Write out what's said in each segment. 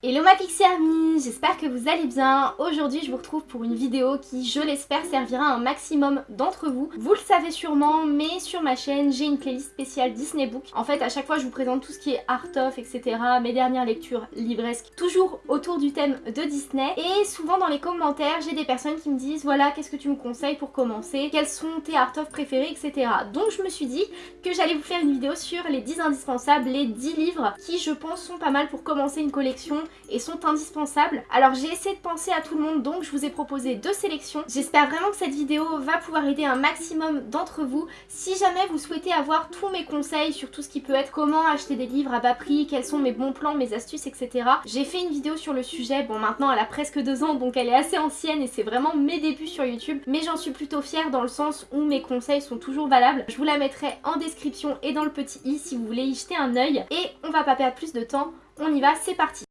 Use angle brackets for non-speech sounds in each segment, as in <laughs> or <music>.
Hello ma Pixie Army, j'espère que vous allez bien. Aujourd'hui je vous retrouve pour une vidéo qui, je l'espère, servira un maximum d'entre vous. Vous le savez sûrement, mais sur ma chaîne j'ai une playlist spéciale Disney Book. En fait à chaque fois je vous présente tout ce qui est art of, etc. Mes dernières lectures livresques, toujours autour du thème de Disney. Et souvent dans les commentaires j'ai des personnes qui me disent voilà qu'est-ce que tu me conseilles pour commencer, quels sont tes art of préférés, etc. Donc je me suis dit que j'allais vous faire une vidéo sur les 10 indispensables, les 10 livres qui je pense sont pas mal pour commencer une collection et sont indispensables. Alors j'ai essayé de penser à tout le monde donc je vous ai proposé deux sélections. J'espère vraiment que cette vidéo va pouvoir aider un maximum d'entre vous. Si jamais vous souhaitez avoir tous mes conseils sur tout ce qui peut être comment acheter des livres à bas prix, quels sont mes bons plans, mes astuces, etc. J'ai fait une vidéo sur le sujet, bon maintenant elle a presque deux ans donc elle est assez ancienne et c'est vraiment mes débuts sur YouTube. Mais j'en suis plutôt fière dans le sens où mes conseils sont toujours valables. Je vous la mettrai en description et dans le petit i si vous voulez y jeter un œil. Et on va pas perdre plus de temps, on y va, c'est parti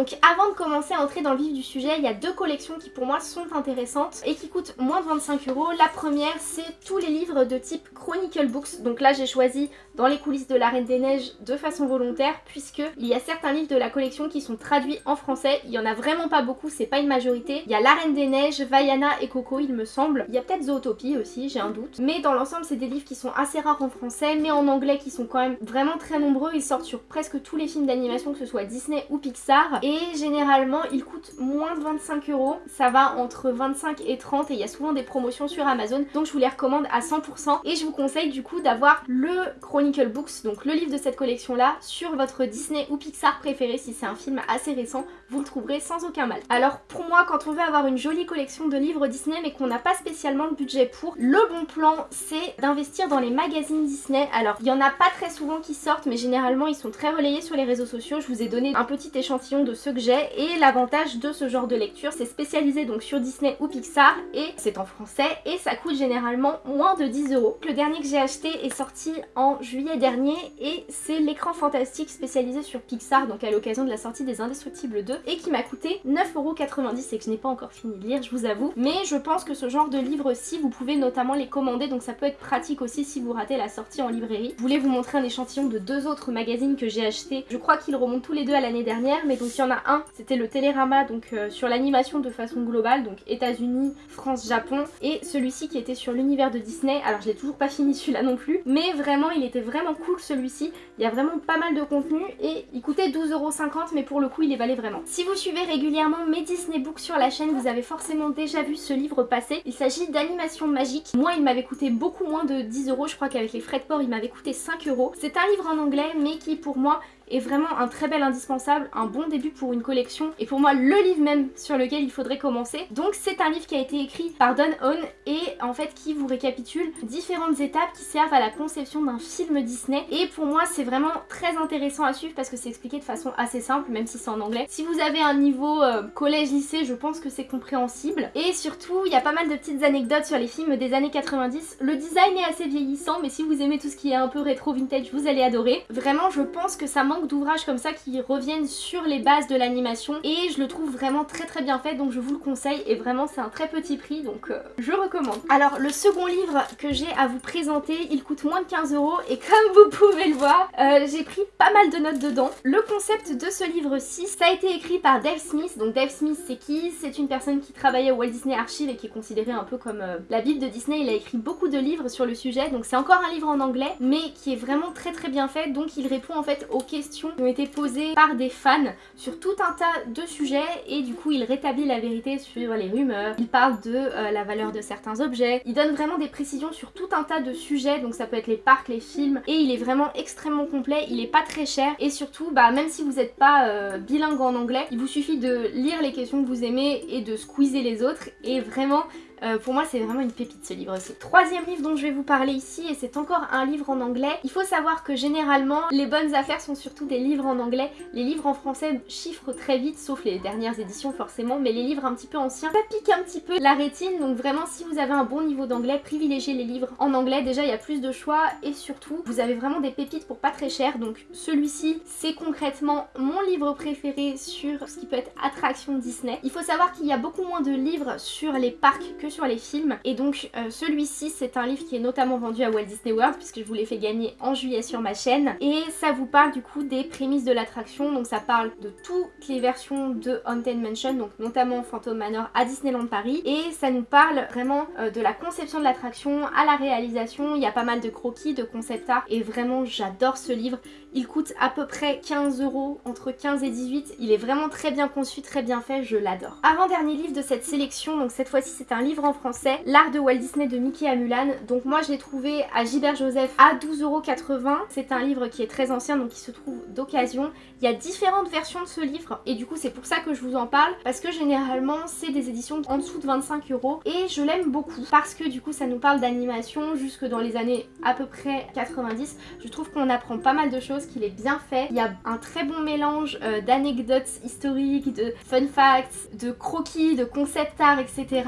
Donc avant de commencer à entrer dans le vif du sujet, il y a deux collections qui pour moi sont intéressantes et qui coûtent moins de 25 euros. La première, c'est tous les livres de type Chronicle Books. Donc là, j'ai choisi dans les coulisses de la Reine des Neiges de façon volontaire puisque il y a certains livres de la collection qui sont traduits en français. Il y en a vraiment pas beaucoup, c'est pas une majorité. Il y a La Reine des Neiges, Vaiana et Coco, il me semble. Il y a peut-être Zootopie aussi, j'ai un doute. Mais dans l'ensemble, c'est des livres qui sont assez rares en français, mais en anglais qui sont quand même vraiment très nombreux. Ils sortent sur presque tous les films d'animation, que ce soit Disney ou Pixar généralement il coûte moins de 25 euros. Ça va entre 25 et 30 et il y a souvent des promotions sur Amazon donc je vous les recommande à 100% et je vous conseille du coup d'avoir le Chronicle Books, donc le livre de cette collection là, sur votre Disney ou Pixar préféré si c'est un film assez récent, vous le trouverez sans aucun mal. Alors pour moi quand on veut avoir une jolie collection de livres Disney mais qu'on n'a pas spécialement le budget pour, le bon plan c'est d'investir dans les magazines Disney. Alors il y en a pas très souvent qui sortent mais généralement ils sont très relayés sur les réseaux sociaux. Je vous ai donné un petit échantillon de ceux que j'ai et l'avantage de ce genre de lecture c'est spécialisé donc sur Disney ou Pixar et c'est en français et ça coûte généralement moins de 10 euros. Le dernier que j'ai acheté est sorti en juillet dernier et c'est l'écran fantastique spécialisé sur Pixar donc à l'occasion de la sortie des Indestructibles 2 et qui m'a coûté 9,90€ et que je n'ai pas encore fini de lire je vous avoue mais je pense que ce genre de livre-ci vous pouvez notamment les commander donc ça peut être pratique aussi si vous ratez la sortie en librairie. Je voulais vous montrer un échantillon de deux autres magazines que j'ai acheté. Je crois qu'ils remontent tous les deux à l'année dernière mais donc il y en a un c'était le Télérama donc euh, sur l'animation de façon globale, donc États-Unis, France, Japon, et celui-ci qui était sur l'univers de Disney. Alors je l'ai toujours pas fini celui-là non plus, mais vraiment il était vraiment cool celui-ci. Il y a vraiment pas mal de contenu et il coûtait 12,50€ mais pour le coup il les valait vraiment. Si vous suivez régulièrement mes Disney Books sur la chaîne, vous avez forcément déjà vu ce livre passer. Il s'agit d'Animation Magique. Moi il m'avait coûté beaucoup moins de 10€, je crois qu'avec les frais de port il m'avait coûté 5€. C'est un livre en anglais mais qui pour moi est vraiment un très bel indispensable, un bon début pour une collection et pour moi le livre même sur lequel il faudrait commencer. Donc c'est un livre qui a été écrit par Don Hone et en fait qui vous récapitule différentes étapes qui servent à la conception d'un film Disney et pour moi c'est vraiment très intéressant à suivre parce que c'est expliqué de façon assez simple même si c'est en anglais. Si vous avez un niveau euh, collège-lycée je pense que c'est compréhensible et surtout il y a pas mal de petites anecdotes sur les films des années 90. Le design est assez vieillissant mais si vous aimez tout ce qui est un peu rétro vintage vous allez adorer. Vraiment je pense que ça manque d'ouvrages comme ça qui reviennent sur les bases de l'animation et je le trouve vraiment très très bien fait donc je vous le conseille et vraiment c'est un très petit prix donc euh, je recommande. Alors le second livre que j'ai à vous présenter il coûte moins de 15 euros et comme vous pouvez le voir euh, j'ai pris pas mal de notes dedans. Le concept de ce livre-ci ça a été écrit par Dave Smith donc Dave Smith c'est qui? C'est une personne qui travaillait au Walt Disney Archive et qui est considérée un peu comme euh, la bible de Disney il a écrit beaucoup de livres sur le sujet donc c'est encore un livre en anglais mais qui est vraiment très très bien fait donc il répond en fait aux questions qui ont été posées par des fans sur tout un tas de sujets et du coup il rétablit la vérité sur les rumeurs, il parle de euh, la valeur de certains objets, il donne vraiment des précisions sur tout un tas de sujets. Donc ça peut être les parcs, les films. Et il est vraiment extrêmement complet, il est pas très cher. Et surtout bah même si vous n'êtes pas euh, bilingue en anglais, il vous suffit de lire les questions que vous aimez et de squeezer les autres. Et vraiment euh, pour moi c'est vraiment une pépite ce livre aussi. Troisième livre dont je vais vous parler ici et c'est encore un livre en anglais. Il faut savoir que généralement les bonnes affaires sont surtout des livres en anglais. Les livres en français chiffrent très vite sauf les dernières éditions forcément mais les livres un petit peu anciens ça pique un petit peu la rétine donc vraiment si vous avez un bon niveau d'anglais privilégiez les livres en anglais. Déjà il y a plus de choix et surtout vous avez vraiment des pépites pour pas très cher donc celui-ci c'est concrètement mon livre préféré sur ce qui peut être attraction Disney. Il faut savoir qu'il y a beaucoup moins de livres sur les parcs que sur les films. Et donc euh, celui-ci c'est un livre qui est notamment vendu à Walt Disney World puisque je vous l'ai fait gagner en juillet sur ma chaîne. Et ça vous parle du coup des prémices de l'attraction. Donc ça parle de toutes les versions de Haunted Mansion, donc notamment Phantom Manor à Disneyland Paris. Et ça nous parle vraiment euh, de la conception de l'attraction à la réalisation. Il y a pas mal de croquis, de concept art et vraiment j'adore ce livre. Il coûte à peu près 15 euros, entre 15 et 18. Il est vraiment très bien conçu, très bien fait, je l'adore. Avant-dernier livre de cette sélection, donc cette fois-ci c'est un livre en français, L'art de Walt Disney de Mickey à Mulan. Donc moi je l'ai trouvé à Gilbert Joseph à 12,80€. C'est un livre qui est très ancien, donc qui se trouve d'occasion. Il y a différentes versions de ce livre et du coup c'est pour ça que je vous en parle, parce que généralement c'est des éditions en dessous de 25 euros et je l'aime beaucoup parce que du coup ça nous parle d'animation jusque dans les années à peu près 90. Je trouve qu'on apprend pas mal de choses qu'il est bien fait. Il y a un très bon mélange euh, d'anecdotes historiques, de fun facts, de croquis, de concept art, etc.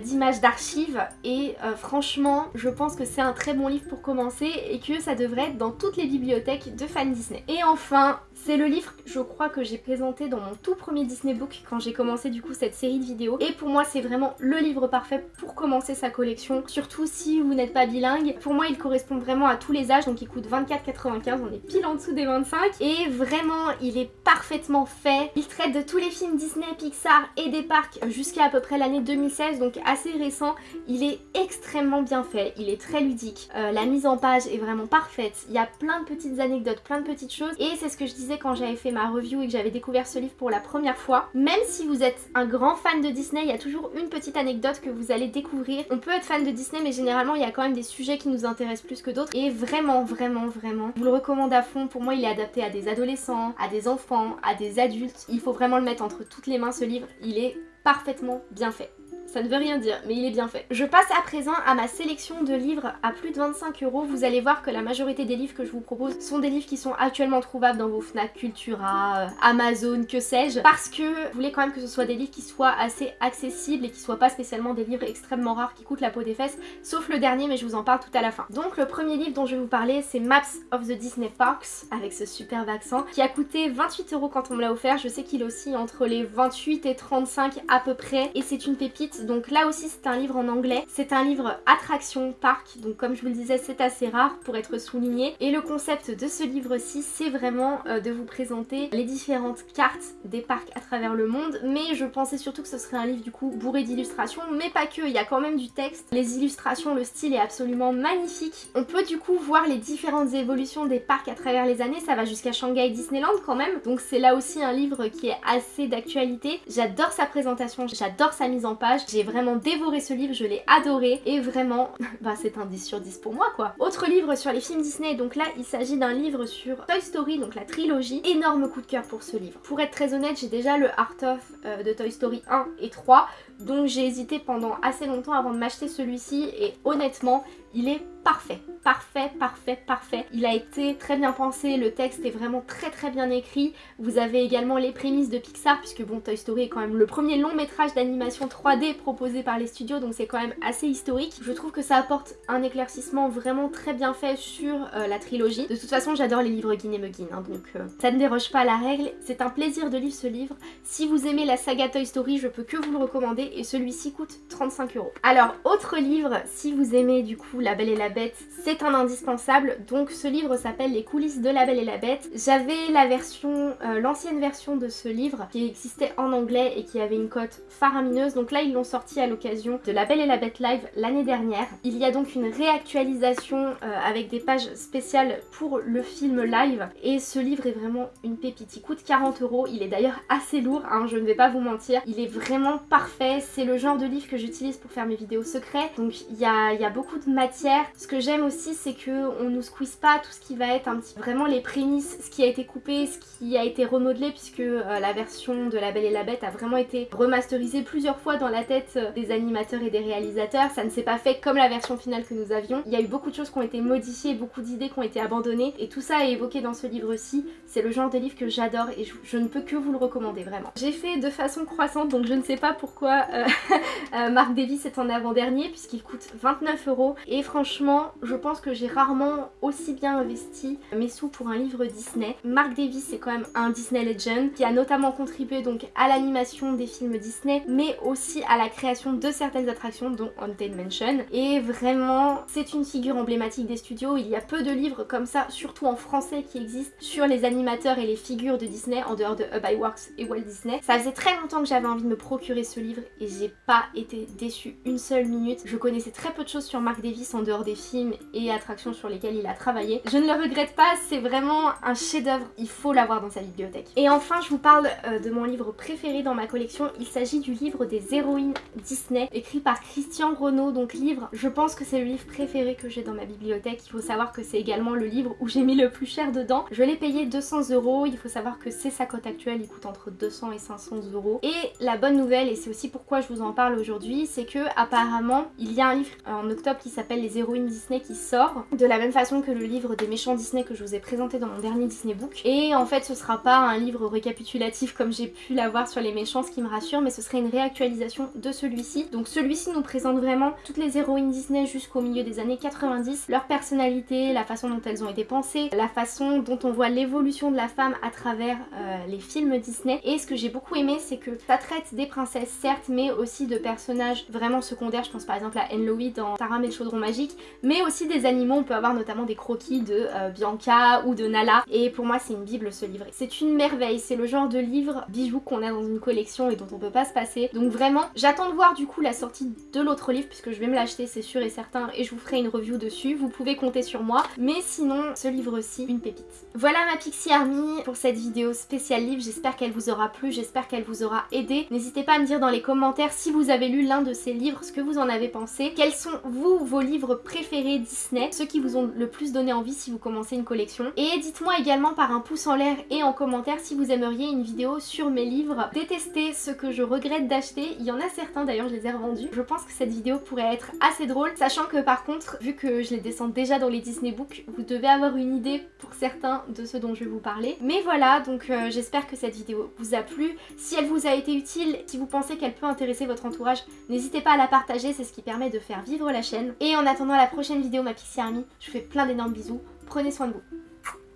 d'images d'archives. Et euh, franchement, je pense que c'est un très bon livre pour commencer et que ça devrait être dans toutes les bibliothèques de fans Disney. Et enfin, c'est le livre, je crois, que j'ai présenté dans mon tout premier Disney Book quand j'ai commencé du coup cette série de vidéos. Et pour moi, c'est vraiment le livre parfait pour commencer sa collection, surtout si vous n'êtes pas bilingue. Pour moi, il correspond vraiment à tous les âges, donc il coûte 24,95, on est pile en dessous des 25. Et vraiment, il est parfaitement fait. Il traite de tous les films Disney, Pixar et des parcs jusqu'à à peu près l'année 2016, donc assez récent. Il est extrêmement bien fait, il est très ludique. Euh, la mise en page est vraiment parfaite. Il y a plein de petites anecdotes, plein de petites choses. Et c'est ce que je quand j'avais fait ma review et que j'avais découvert ce livre pour la première fois. Même si vous êtes un grand fan de Disney, il y a toujours une petite anecdote que vous allez découvrir. On peut être fan de Disney mais généralement il y a quand même des sujets qui nous intéressent plus que d'autres. Et vraiment, vraiment, vraiment, je vous le recommande à fond. Pour moi il est adapté à des adolescents, à des enfants, à des adultes. Il faut vraiment le mettre entre toutes les mains ce livre. Il est parfaitement bien fait ça ne veut rien dire, mais il est bien fait. Je passe à présent à ma sélection de livres à plus de 25 euros. Vous allez voir que la majorité des livres que je vous propose sont des livres qui sont actuellement trouvables dans vos Fnac, Cultura, euh, Amazon, que sais-je. Parce que je voulais quand même que ce soit des livres qui soient assez accessibles et qui soient pas spécialement des livres extrêmement rares qui coûtent la peau des fesses. Sauf le dernier, mais je vous en parle tout à la fin. Donc le premier livre dont je vais vous parler, c'est Maps of the Disney Parks, avec ce superbe accent, qui a coûté 28 euros quand on me l'a offert. Je sais qu'il aussi entre les 28 et 35 à peu près. Et c'est une pépite donc là aussi c'est un livre en anglais. C'est un livre attraction parc, donc comme je vous le disais c'est assez rare pour être souligné. Et le concept de ce livre-ci c'est vraiment euh, de vous présenter les différentes cartes des parcs à travers le monde. Mais je pensais surtout que ce serait un livre du coup bourré d'illustrations, mais pas que, il y a quand même du texte. Les illustrations, le style est absolument magnifique. On peut du coup voir les différentes évolutions des parcs à travers les années, ça va jusqu'à Shanghai Disneyland quand même. Donc c'est là aussi un livre qui est assez d'actualité. J'adore sa présentation, j'adore sa mise en page. J'ai vraiment dévoré ce livre, je l'ai adoré et vraiment, <laughs> bah c'est un 10 sur 10 pour moi quoi. Autre livre sur les films Disney, donc là il s'agit d'un livre sur Toy Story, donc la trilogie. Énorme coup de cœur pour ce livre. Pour être très honnête, j'ai déjà le Art of euh, de Toy Story 1 et 3, donc j'ai hésité pendant assez longtemps avant de m'acheter celui-ci et honnêtement, il est parfait. Parfait, parfait, parfait. Il a été très bien pensé, le texte est vraiment très très bien écrit. Vous avez également les prémices de Pixar, puisque bon, Toy Story est quand même le premier long métrage d'animation 3D proposé par les studios, donc c'est quand même assez historique. Je trouve que ça apporte un éclaircissement vraiment très bien fait sur euh, la trilogie. De toute façon, j'adore les livres Guin et hein, donc euh, ça ne déroge pas à la règle. C'est un plaisir de lire ce livre. Si vous aimez la saga Toy Story, je peux que vous le recommander, et celui-ci coûte 35 euros. Alors, autre livre, si vous aimez du coup La Belle et la Bête, c'est un indispensable. Donc ce livre s'appelle Les coulisses de La Belle et la Bête. J'avais la version, euh, l'ancienne version de ce livre qui existait en anglais et qui avait une cote faramineuse. Donc là ils l'ont sorti à l'occasion de La Belle et la Bête live l'année dernière. Il y a donc une réactualisation euh, avec des pages spéciales pour le film live et ce livre est vraiment une pépite. Il coûte 40 euros. Il est d'ailleurs assez lourd, hein, je ne vais pas vous mentir. Il est vraiment parfait. C'est le genre de livre que j'utilise pour faire mes vidéos secrets. Donc il y a, beaucoup de matière. Ce que j'aime aussi c'est que on nous squeeze pas tout ce qui va être un petit vraiment les prémices, ce qui a été coupé, ce qui a été remodelé puisque euh, la version de La Belle et la Bête a vraiment été remasterisée plusieurs fois dans la tête euh, des animateurs et des réalisateurs. Ça ne s'est pas fait comme la version finale que nous avions. Il y a eu beaucoup de choses qui ont été modifiées, beaucoup d'idées qui ont été abandonnées et tout ça est évoqué dans ce livre-ci. C'est le genre de livre que j'adore et je, ne peux que vous le recommander vraiment. J'ai fait de façon croissante donc je ne sais pas pourquoi euh, <laughs> euh, Mark Davis est en avant-dernier puisqu'il coûte 29 euros. Et franchement, je pense que j'ai rarement aussi bien investi mes sous pour un livre Disney. Mark Davis c'est quand même un Disney Legend qui a notamment contribué donc à l'animation des films Disney mais aussi à la création de certaines attractions dont Haunted Mansion. Et vraiment, c'est une figure emblématique des studios. Il y a peu de livres comme ça, surtout en français, qui existent sur les animateurs et les figures de Disney en dehors de Hub Works et Walt Disney. Ça faisait très longtemps que j'avais envie de me procurer ce livre et j'ai pas été déçue une seule minute. Je connaissais très peu de choses sur Mark Davis en dehors des films et attractions sur lesquelles il a travaillé. Je ne le regrette pas, c'est vraiment un chef d'œuvre, il faut l'avoir dans sa bibliothèque. Et enfin, je vous parle euh, de mon livre préféré dans ma collection. Il s'agit du livre des héroïnes Disney, écrit par Christian Renaud, donc livre, je pense que c'est le livre préféré que j'ai dans ma bibliothèque. Il faut savoir que c'est également le livre où j'ai mis le plus cher dedans. Je l'ai payé 200 euros, il faut savoir que c'est sa cote actuelle, il coûte entre 200 et 500 euros. Et la bonne nouvelle, et c'est aussi pourquoi je vous en parle aujourd'hui, c'est que apparemment il y a un livre en octobre qui s'appelle Les héroïnes Disney qui sort, de la même façon que le livre des méchants Disney que je vous ai présenté dans mon dernier Disney Book. Et en fait ce sera pas un livre récapitulatif comme j'ai pu l'avoir sur les méchants, ce qui me rassure, mais ce serait une réactualisation de celui-ci. Donc celui-ci nous présente vraiment toutes les héroïnes Disney jusqu'au milieu des années 90, leur personnalité, la façon dont elles ont été pensées, la façon dont on voit l'évolution de la femme à travers euh, les films Disney. Et ce que j'ai beaucoup aimé, c'est que ça traite des princesses, certes, mais aussi de personnages vraiment secondaires. Je pense par exemple à Enloe dans Taram et le chaudron magique, mais aussi des animaux. On peut avoir notamment des croquis de euh, Bianca ou de Nala. Et pour moi, c'est une bible ce livre. C'est une merveille. C'est le genre de livre bijou qu'on a dans une collection et dont on peut pas se passer. Donc vraiment, j'attends de voir du coup la sortie de l'autre livre puisque je vais me l'acheter, c'est sûr et certain, et je vous ferai une review dessus. Vous pouvez compter sur moi. Mais sinon, ce livre-ci, une pépite. Voilà ma Pixie Army pour cette vidéo spéciale livre. J'espère qu'elle vous aura plu, j'espère qu'elle vous aura aidé. N'hésitez pas à me dire dans les commentaires si vous avez lu l'un de ces livres, ce que vous en avez pensé. Quels sont, vous, vos livres préférés Disney Ceux qui vous ont le plus donné envie si vous commencez une collection? Et dites-moi également par un pouce en l'air et en commentaire si vous aimeriez une vidéo sur mes livres. Détestez ce que je regrette d'acheter. Il y en a certains d'ailleurs, je les ai revendus. Je pense que cette vidéo pourrait être assez drôle, sachant que par contre, vu que je les descends déjà dans les Disney Books, vous devez avoir une idée pour certains de ce dont je vais vous parler. Mais voilà, donc euh, j'espère que cette vidéo vous a plu. Si elle vous a été utile, si vous pensez qu'elle peut intéresser votre entourage, n'hésitez pas à la partager, c'est ce qui permet de faire vivre la chaîne. Et en attendant la prochaine vidéo, ma Pixie Army, je vous fais plein d'énormes bisous. Prenez soin de vous.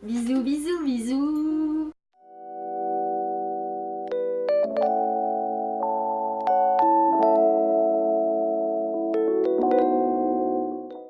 Bisous, bisous, bisous